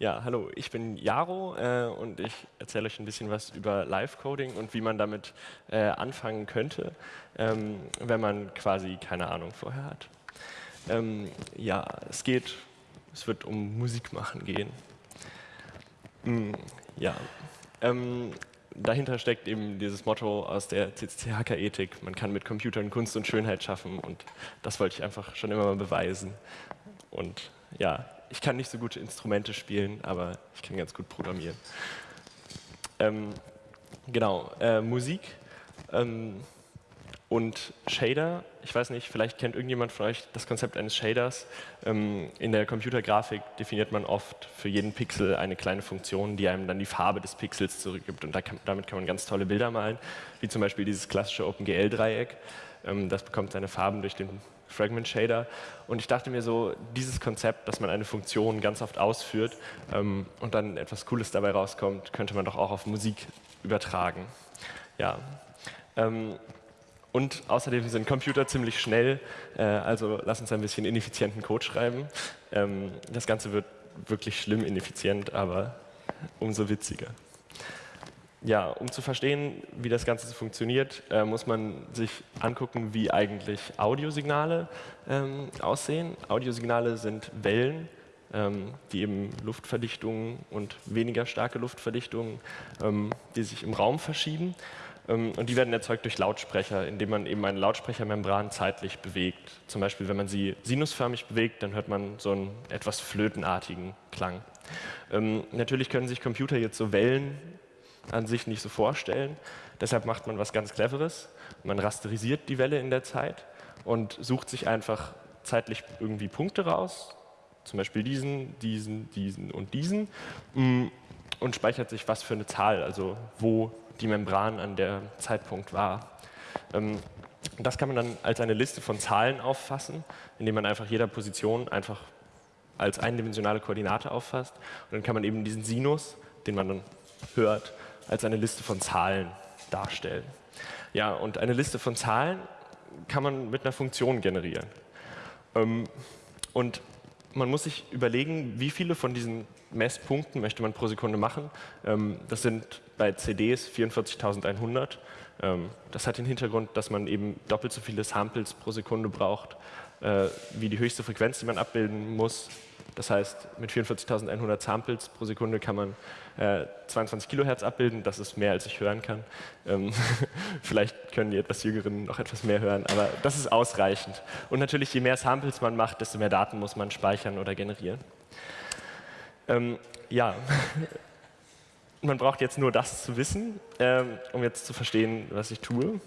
Ja, hallo, ich bin Jaro äh, und ich erzähle euch ein bisschen was über Live-Coding und wie man damit äh, anfangen könnte, ähm, wenn man quasi keine Ahnung vorher hat. Ähm, ja, es geht, es wird um Musik machen gehen. Mm, ja, ähm, dahinter steckt eben dieses Motto aus der CCC-Hacker-Ethik, man kann mit Computern Kunst und Schönheit schaffen und das wollte ich einfach schon immer mal beweisen. Und ja, ich kann nicht so gute Instrumente spielen, aber ich kann ganz gut programmieren. Ähm, genau, äh, Musik ähm, und Shader. Ich weiß nicht, vielleicht kennt irgendjemand von euch das Konzept eines Shaders. Ähm, in der Computergrafik definiert man oft für jeden Pixel eine kleine Funktion, die einem dann die Farbe des Pixels zurückgibt. Und da kann, damit kann man ganz tolle Bilder malen, wie zum Beispiel dieses klassische OpenGL-Dreieck. Ähm, das bekommt seine Farben durch den Fragment Shader. Und ich dachte mir so, dieses Konzept, dass man eine Funktion ganz oft ausführt ähm, und dann etwas Cooles dabei rauskommt, könnte man doch auch auf Musik übertragen. Ja. Ähm, und außerdem sind Computer ziemlich schnell, äh, also lass uns ein bisschen ineffizienten Code schreiben. Ähm, das Ganze wird wirklich schlimm ineffizient, aber umso witziger. Ja, um zu verstehen, wie das Ganze funktioniert, äh, muss man sich angucken, wie eigentlich Audiosignale ähm, aussehen. Audiosignale sind Wellen, ähm, die eben Luftverdichtungen und weniger starke Luftverdichtungen, ähm, die sich im Raum verschieben. Ähm, und die werden erzeugt durch Lautsprecher, indem man eben eine Lautsprechermembran zeitlich bewegt. Zum Beispiel, wenn man sie sinusförmig bewegt, dann hört man so einen etwas flötenartigen Klang. Ähm, natürlich können sich Computer jetzt so Wellen an sich nicht so vorstellen. Deshalb macht man was ganz Cleveres. Man rasterisiert die Welle in der Zeit und sucht sich einfach zeitlich irgendwie Punkte raus, zum Beispiel diesen, diesen, diesen und diesen, mm, und speichert sich was für eine Zahl, also wo die Membran an der Zeitpunkt war. Ähm, das kann man dann als eine Liste von Zahlen auffassen, indem man einfach jeder Position einfach als eindimensionale Koordinate auffasst. Und dann kann man eben diesen Sinus, den man dann hört, als eine Liste von Zahlen darstellen. Ja, und eine Liste von Zahlen kann man mit einer Funktion generieren. Ähm, und man muss sich überlegen, wie viele von diesen Messpunkten möchte man pro Sekunde machen. Ähm, das sind bei CDs 44.100. Ähm, das hat den Hintergrund, dass man eben doppelt so viele Samples pro Sekunde braucht, äh, wie die höchste Frequenz, die man abbilden muss. Das heißt, mit 44.100 Samples pro Sekunde kann man äh, 22 Kilohertz abbilden. Das ist mehr, als ich hören kann. Ähm Vielleicht können die etwas Jüngeren noch etwas mehr hören, aber das ist ausreichend. Und natürlich, je mehr Samples man macht, desto mehr Daten muss man speichern oder generieren. Ähm, ja, man braucht jetzt nur das zu wissen, ähm, um jetzt zu verstehen, was ich tue.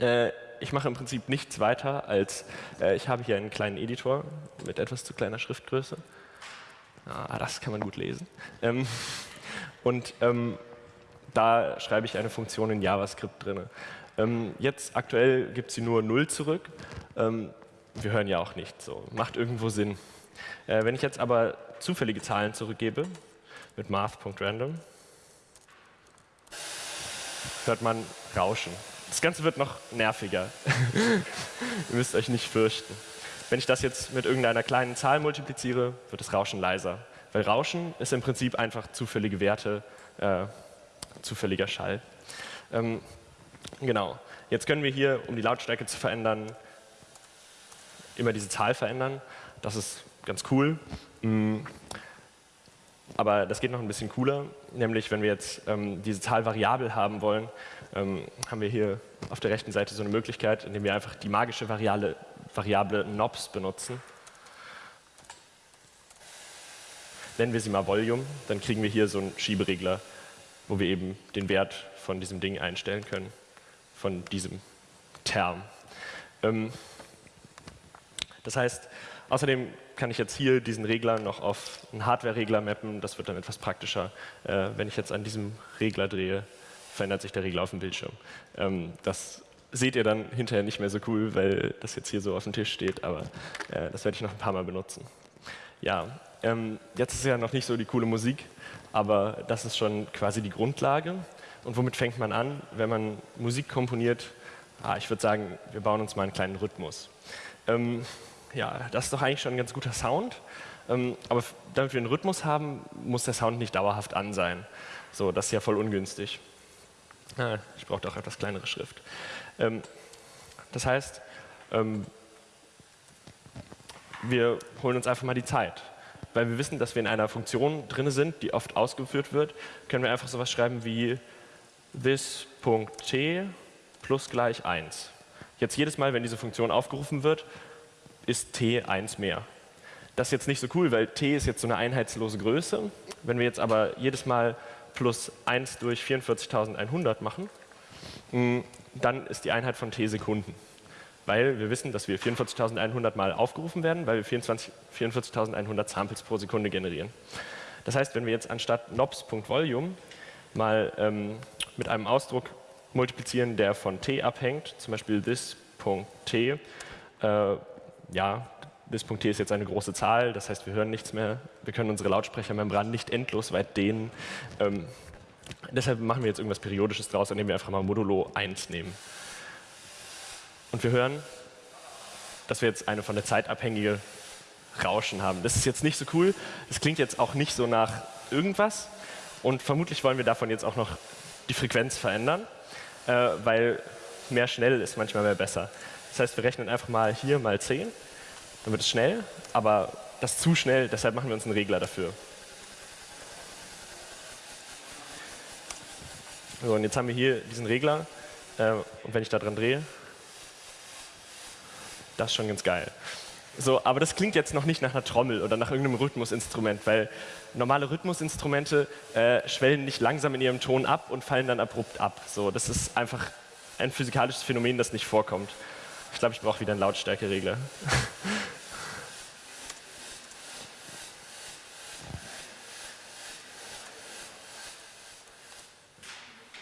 Äh, ich mache im Prinzip nichts weiter, als äh, ich habe hier einen kleinen Editor mit etwas zu kleiner Schriftgröße. Ah, das kann man gut lesen. Ähm, und ähm, da schreibe ich eine Funktion in JavaScript drin. Ähm, jetzt aktuell gibt sie nur 0 zurück. Ähm, wir hören ja auch nicht, so macht irgendwo Sinn. Äh, wenn ich jetzt aber zufällige Zahlen zurückgebe mit math.random, hört man Rauschen. Das Ganze wird noch nerviger. Ihr müsst euch nicht fürchten. Wenn ich das jetzt mit irgendeiner kleinen Zahl multipliziere, wird das Rauschen leiser. Weil Rauschen ist im Prinzip einfach zufällige Werte, äh, zufälliger Schall. Ähm, genau. Jetzt können wir hier, um die Lautstärke zu verändern, immer diese Zahl verändern. Das ist ganz cool. Mm. Aber das geht noch ein bisschen cooler, nämlich wenn wir jetzt ähm, diese Zahl variabel haben wollen, ähm, haben wir hier auf der rechten Seite so eine Möglichkeit, indem wir einfach die magische Variable, Variable Knobs benutzen. Nennen wir sie mal Volume, dann kriegen wir hier so einen Schieberegler, wo wir eben den Wert von diesem Ding einstellen können, von diesem Term. Ähm, das heißt, außerdem kann ich jetzt hier diesen Regler noch auf einen Hardware-Regler mappen. Das wird dann etwas praktischer. Äh, wenn ich jetzt an diesem Regler drehe, verändert sich der Regler auf dem Bildschirm. Ähm, das seht ihr dann hinterher nicht mehr so cool, weil das jetzt hier so auf dem Tisch steht, aber äh, das werde ich noch ein paar Mal benutzen. Ja, ähm, jetzt ist ja noch nicht so die coole Musik, aber das ist schon quasi die Grundlage. Und womit fängt man an, wenn man Musik komponiert? Ah, ich würde sagen, wir bauen uns mal einen kleinen Rhythmus. Ähm, ja, das ist doch eigentlich schon ein ganz guter Sound, Ähm, aber damit wir einen Rhythmus haben, muss der Sound nicht dauerhaft an sein. So, das ist ja voll ungünstig. Ah, ich brauche doch etwas kleinere Schrift. Ähm, das heißt, ähm, wir holen uns einfach mal die Zeit. Weil wir wissen, dass wir in einer Funktion drin sind, die oft ausgeführt wird, können wir einfach sowas schreiben wie this.t plus gleich 1. Jetzt jedes Mal, wenn diese Funktion aufgerufen wird, ist t 1 mehr. Das ist jetzt nicht so cool, weil t ist jetzt so eine einheitslose Größe. Wenn wir jetzt aber jedes Mal plus 1 durch 44.100 machen, mm, dann ist die Einheit von t Sekunden. Weil wir wissen, dass wir 44.100 Mal aufgerufen werden, weil wir 44.100 Samples pro Sekunde generieren. Das heißt, wenn wir jetzt anstatt nobs.volume mal ähm, mit einem Ausdruck multiplizieren, der von t abhängt, zum Beispiel this.t, äh, ja, this.t ist jetzt eine große Zahl, das heißt, wir hören nichts mehr, wir können unsere Lautsprechermembran nicht endlos weit dehnen. Ähm, deshalb machen wir jetzt irgendwas Periodisches draus, indem wir einfach mal modulo 1 nehmen. Und wir hören, dass wir jetzt eine von der Zeit abhängige Rauschen haben. Das ist jetzt nicht so cool, es klingt jetzt auch nicht so nach irgendwas und vermutlich wollen wir davon jetzt auch noch die Frequenz verändern äh, weil mehr schnell ist manchmal mehr besser. Das heißt, wir rechnen einfach mal hier mal 10, dann wird es schnell, aber das zu schnell, deshalb machen wir uns einen Regler dafür. So, und jetzt haben wir hier diesen Regler äh, und wenn ich da dran drehe, das ist schon ganz geil. So, aber das klingt jetzt noch nicht nach einer Trommel oder nach irgendeinem Rhythmusinstrument, weil normale Rhythmusinstrumente äh, schwellen nicht langsam in ihrem Ton ab und fallen dann abrupt ab. So, das ist einfach ein physikalisches Phänomen, das nicht vorkommt. Ich glaube, ich brauche wieder einen Lautstärkeregler.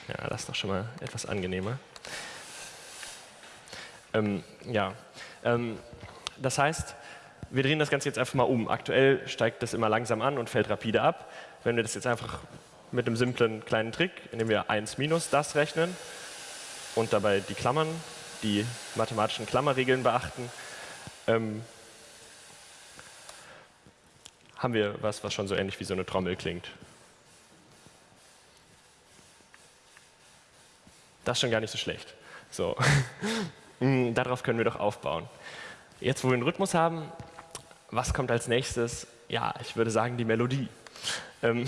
ja, das ist doch schon mal etwas angenehmer. Ähm, ja, ähm, das heißt, wir drehen das Ganze jetzt einfach mal um. Aktuell steigt das immer langsam an und fällt rapide ab. Wenn wir das jetzt einfach mit einem simplen kleinen Trick, indem wir 1 minus das rechnen und dabei die Klammern, die mathematischen Klammerregeln beachten, ähm, haben wir was, was schon so ähnlich wie so eine Trommel klingt. Das ist schon gar nicht so schlecht. So. Hm, darauf können wir doch aufbauen. Jetzt, wo wir einen Rhythmus haben, was kommt als nächstes? Ja, ich würde sagen die Melodie. Ähm,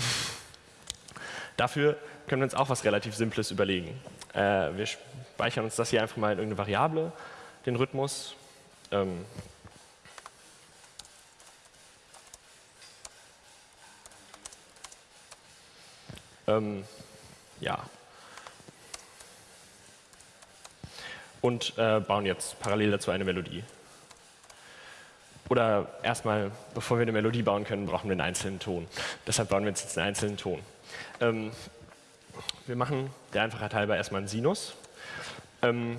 dafür können wir uns auch was relativ Simples überlegen. Äh, wir speichern uns das hier einfach mal in irgendeine Variable, den Rhythmus. Ähm, ähm, ja. Und äh, bauen jetzt parallel dazu eine Melodie. Oder erstmal, bevor wir eine Melodie bauen können, brauchen wir einen einzelnen Ton. Deshalb bauen wir jetzt einen einzelnen Ton. Ähm, wir machen der Einfachheit halber erstmal einen Sinus. Ähm,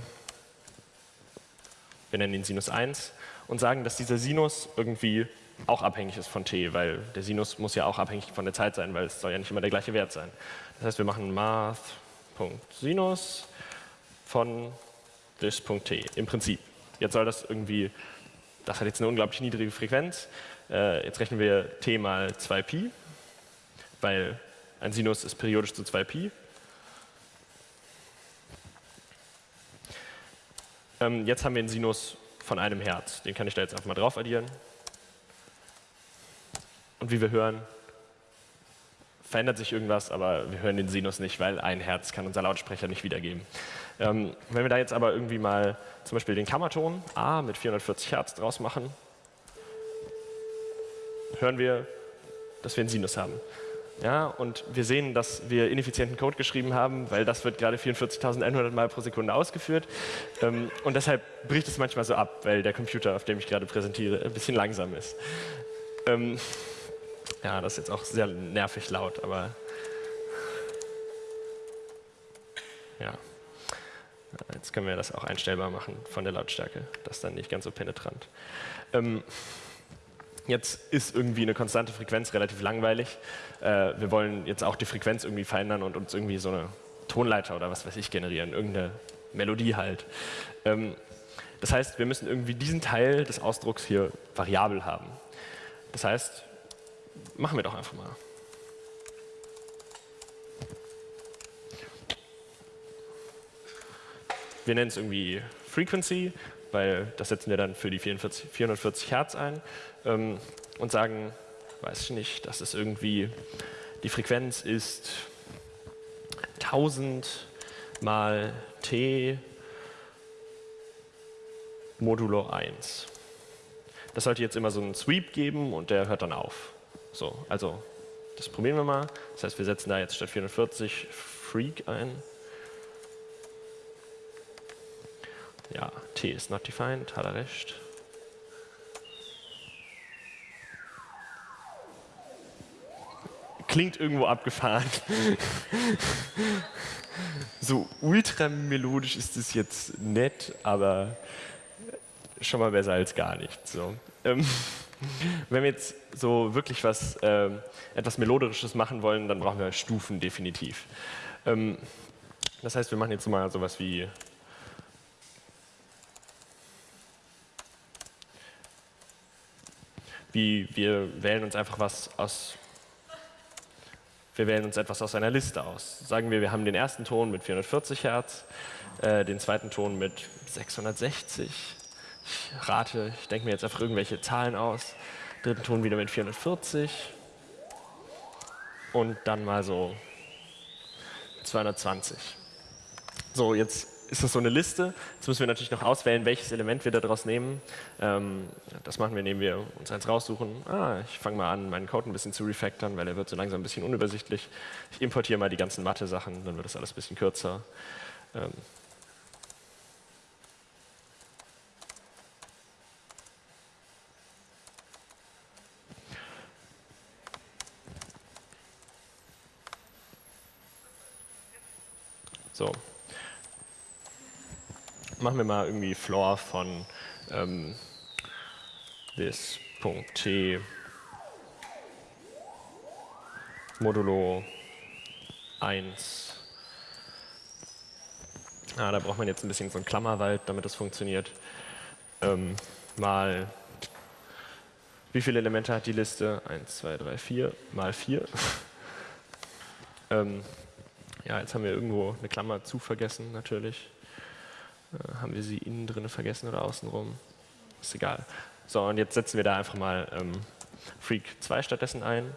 wir nennen ihn Sinus 1 und sagen, dass dieser Sinus irgendwie auch abhängig ist von t, weil der Sinus muss ja auch abhängig von der Zeit sein, weil es soll ja nicht immer der gleiche Wert sein. Das heißt, wir machen math.sinus von this.t im Prinzip. Jetzt soll das irgendwie das hat jetzt eine unglaublich niedrige Frequenz. Äh, jetzt rechnen wir t mal 2pi, weil ein Sinus ist periodisch zu 2pi. Ähm, jetzt haben wir einen Sinus von einem Hertz. Den kann ich da jetzt einfach mal drauf addieren. Und wie wir hören, verändert sich irgendwas, aber wir hören den Sinus nicht, weil ein Herz kann unser Lautsprecher nicht wiedergeben. Ähm, wenn wir da jetzt aber irgendwie mal zum Beispiel den Kammerton A mit 440 Hertz draus machen, hören wir, dass wir einen Sinus haben. Ja, und wir sehen, dass wir ineffizienten Code geschrieben haben, weil das wird gerade 44.100 Mal pro Sekunde ausgeführt. Ähm, und deshalb bricht es manchmal so ab, weil der Computer, auf dem ich gerade präsentiere, ein bisschen langsam ist. Ähm, ja, das ist jetzt auch sehr nervig laut, aber ja. Jetzt können wir das auch einstellbar machen von der Lautstärke. Das ist dann nicht ganz so penetrant. Ähm, jetzt ist irgendwie eine konstante Frequenz relativ langweilig. Äh, wir wollen jetzt auch die Frequenz irgendwie verändern und uns irgendwie so eine Tonleiter oder was weiß ich generieren, irgendeine Melodie halt. Ähm, das heißt, wir müssen irgendwie diesen Teil des Ausdrucks hier variabel haben. Das heißt, machen wir doch einfach mal. Wir nennen es irgendwie Frequency, weil das setzen wir dann für die 44, 440 Hertz ein ähm, und sagen, weiß ich nicht, dass es irgendwie, die Frequenz ist 1000 mal t modulo 1. Das sollte jetzt immer so einen Sweep geben und der hört dann auf. So, also das probieren wir mal. Das heißt, wir setzen da jetzt statt 440 Freak ein. Ja, T ist not defined, hat er recht. Klingt irgendwo abgefahren. so ultra melodisch ist es jetzt nett, aber schon mal besser als gar nichts. So. Ähm, wenn wir jetzt so wirklich was äh, etwas Melodisches machen wollen, dann brauchen wir Stufen definitiv. Ähm, das heißt, wir machen jetzt mal sowas wie wie wir wählen uns einfach was aus, wir wählen uns etwas aus einer Liste aus. Sagen wir, wir haben den ersten Ton mit 440 Hertz, äh, den zweiten Ton mit 660. Ich rate, ich denke mir jetzt einfach irgendwelche Zahlen aus. Dritten Ton wieder mit 440 und dann mal so 220. So, jetzt ist das so eine Liste. Jetzt müssen wir natürlich noch auswählen, welches Element wir daraus nehmen. Ähm, das machen wir, indem wir uns eins raussuchen. Ah, ich fange mal an, meinen Code ein bisschen zu refactoren, weil er wird so langsam ein bisschen unübersichtlich. Ich importiere mal die ganzen Mathe-Sachen, dann wird das alles ein bisschen kürzer. Ähm, So, machen wir mal irgendwie Floor von ähm, this.t modulo 1. Ah, da braucht man jetzt ein bisschen so einen Klammerwald, damit das funktioniert. Ähm, mal, wie viele Elemente hat die Liste? 1, 2, 3, 4, mal 4. ähm, ja, jetzt haben wir irgendwo eine Klammer zu vergessen, natürlich. Äh, haben wir sie innen drin vergessen oder außenrum? Ist egal. So, und jetzt setzen wir da einfach mal ähm, Freak 2 stattdessen ein.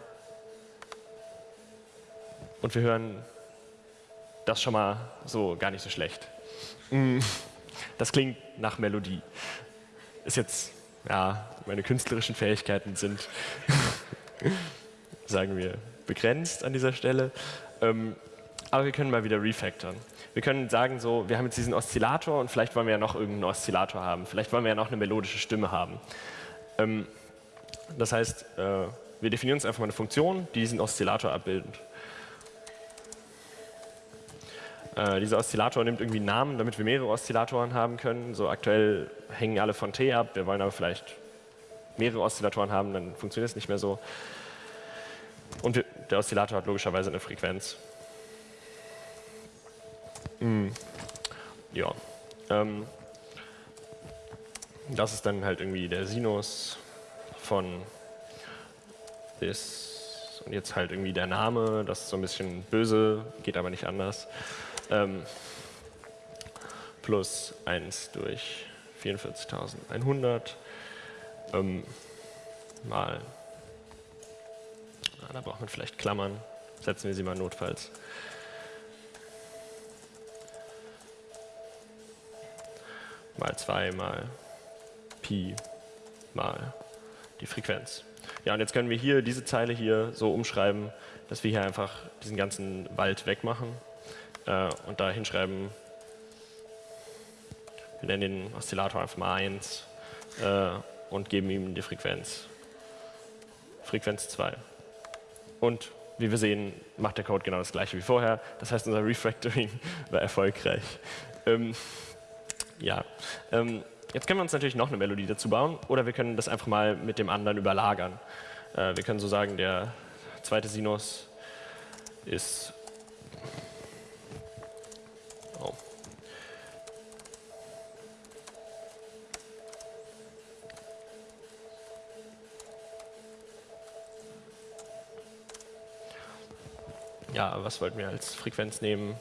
Und wir hören das schon mal so gar nicht so schlecht. Mm, das klingt nach Melodie. Ist jetzt, ja, meine künstlerischen Fähigkeiten sind, sagen wir, begrenzt an dieser Stelle. Ähm, aber wir können mal wieder refactoren. Wir können sagen, so, wir haben jetzt diesen Oszillator und vielleicht wollen wir ja noch irgendeinen Oszillator haben. Vielleicht wollen wir ja noch eine melodische Stimme haben. Ähm, das heißt, äh, wir definieren uns einfach mal eine Funktion, die diesen Oszillator abbildet. Äh, dieser Oszillator nimmt irgendwie einen Namen, damit wir mehrere Oszillatoren haben können. So aktuell hängen alle von T ab, wir wollen aber vielleicht mehrere Oszillatoren haben, dann funktioniert es nicht mehr so. Und wir, der Oszillator hat logischerweise eine Frequenz. Mm. Ja. Ähm, das ist dann halt irgendwie der Sinus von this und jetzt halt irgendwie der Name, das ist so ein bisschen böse, geht aber nicht anders. Ähm, plus 1 durch 44.100 ähm, mal, na, da braucht man vielleicht Klammern, setzen wir sie mal notfalls. Mal 2 mal Pi mal die Frequenz. Ja, und jetzt können wir hier diese Zeile hier so umschreiben, dass wir hier einfach diesen ganzen Wald wegmachen äh, und da hinschreiben, wir nennen den Oszillator einfach mal 1 äh, und geben ihm die Frequenz. Frequenz 2. Und wie wir sehen, macht der Code genau das gleiche wie vorher. Das heißt, unser Refactoring war erfolgreich. Ähm, ja. Ähm, jetzt können wir uns natürlich noch eine Melodie dazu bauen oder wir können das einfach mal mit dem anderen überlagern. Äh, wir können so sagen, der zweite Sinus ist oh. ja, was wollten wir als Frequenz nehmen?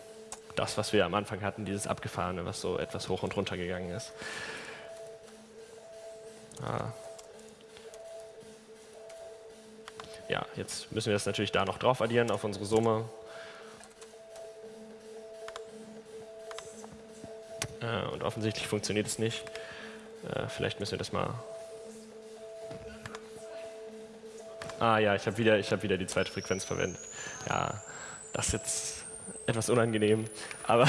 Das, was wir am Anfang hatten, dieses Abgefahrene, was so etwas hoch und runter gegangen ist. Ah. Ja, jetzt müssen wir das natürlich da noch drauf addieren auf unsere Summe. Äh, und offensichtlich funktioniert es nicht. Äh, vielleicht müssen wir das mal... Ah ja, ich habe wieder, hab wieder die zweite Frequenz verwendet. Ja, das jetzt etwas unangenehm, aber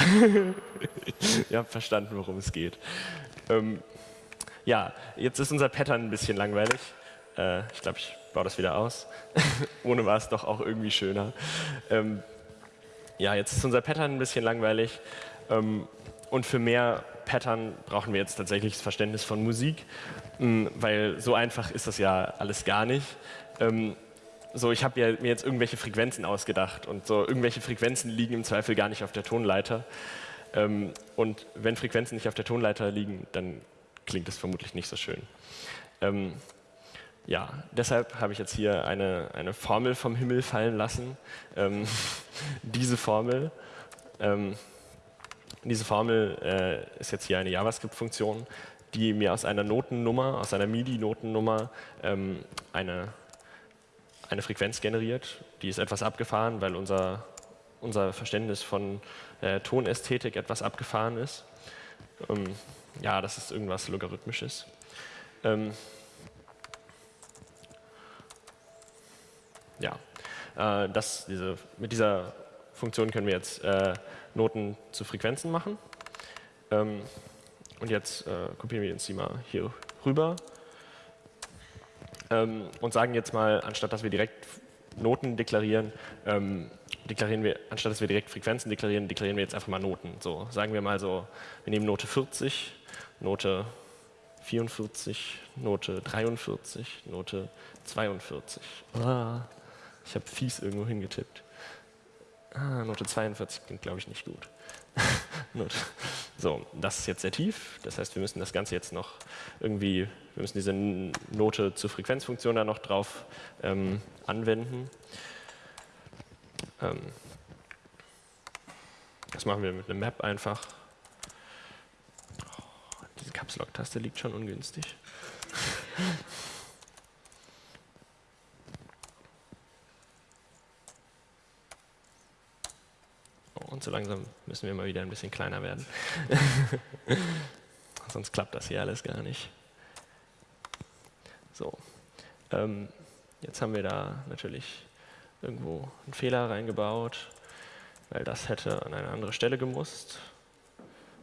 ihr habt verstanden, worum es geht. Ähm, ja, jetzt ist unser Pattern ein bisschen langweilig. Äh, ich glaube, ich baue das wieder aus. Ohne war es doch auch irgendwie schöner. Ähm, ja, jetzt ist unser Pattern ein bisschen langweilig. Ähm, und für mehr Pattern brauchen wir jetzt tatsächlich das Verständnis von Musik, weil so einfach ist das ja alles gar nicht. So, ich habe mir jetzt irgendwelche Frequenzen ausgedacht und so irgendwelche Frequenzen liegen im Zweifel gar nicht auf der Tonleiter. Ähm, und wenn Frequenzen nicht auf der Tonleiter liegen, dann klingt es vermutlich nicht so schön. Ähm, ja, deshalb habe ich jetzt hier eine, eine Formel vom Himmel fallen lassen. Ähm, diese Formel, ähm, diese Formel äh, ist jetzt hier eine JavaScript-Funktion, die mir aus einer Notennummer, aus einer MIDI-Notennummer ähm, eine eine Frequenz generiert. Die ist etwas abgefahren, weil unser, unser Verständnis von äh, Tonästhetik etwas abgefahren ist. Ähm, ja, das ist irgendwas Logarithmisches. Ähm, ja, äh, das, diese, mit dieser Funktion können wir jetzt äh, Noten zu Frequenzen machen. Ähm, und jetzt äh, kopieren wir uns die mal hier rüber ähm, und sagen jetzt mal, anstatt dass wir direkt Noten deklarieren, ähm, deklarieren wir, anstatt dass wir direkt Frequenzen deklarieren, deklarieren wir jetzt einfach mal Noten. So, sagen wir mal so, wir nehmen Note 40, Note 44, Note 43, Note 42. Ah, ich habe fies irgendwo hingetippt. Ah, Note 42 klingt, glaube ich, nicht gut. so, das ist jetzt sehr tief. Das heißt, wir müssen das Ganze jetzt noch irgendwie, wir müssen diese Note zur Frequenzfunktion da noch drauf ähm, anwenden. Ähm, das machen wir mit einem Map einfach. Oh, diese Caps Lock-Taste liegt schon ungünstig. so langsam müssen wir mal wieder ein bisschen kleiner werden. Sonst klappt das hier alles gar nicht. So, ähm, jetzt haben wir da natürlich irgendwo einen Fehler reingebaut, weil das hätte an eine andere Stelle gemusst.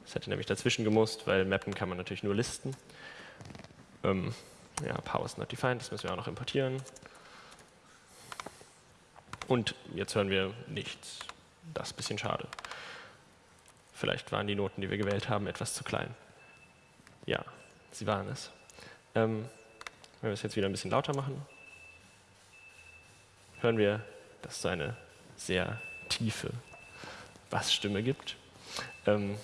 Das hätte nämlich dazwischen gemusst, weil mappen kann man natürlich nur listen. Ähm, ja, power is not defined, das müssen wir auch noch importieren. Und jetzt hören wir nichts. Das ist ein bisschen schade. Vielleicht waren die Noten, die wir gewählt haben, etwas zu klein. Ja, sie waren es. Ähm, wenn wir es jetzt wieder ein bisschen lauter machen, hören wir, dass es eine sehr tiefe Bassstimme gibt. Ähm,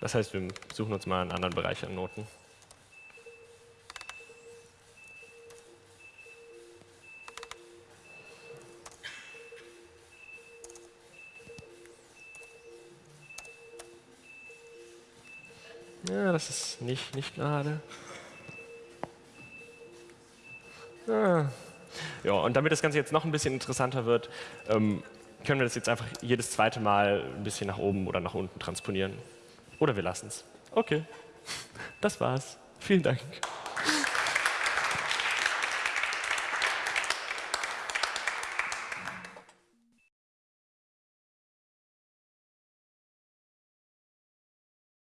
das heißt, wir suchen uns mal einen anderen Bereich an Noten. Ja, das ist nicht, nicht gerade. Ah. Ja, und damit das Ganze jetzt noch ein bisschen interessanter wird, ähm, können wir das jetzt einfach jedes zweite Mal ein bisschen nach oben oder nach unten transponieren. Oder wir lassen es. Okay, das war's. Vielen Dank.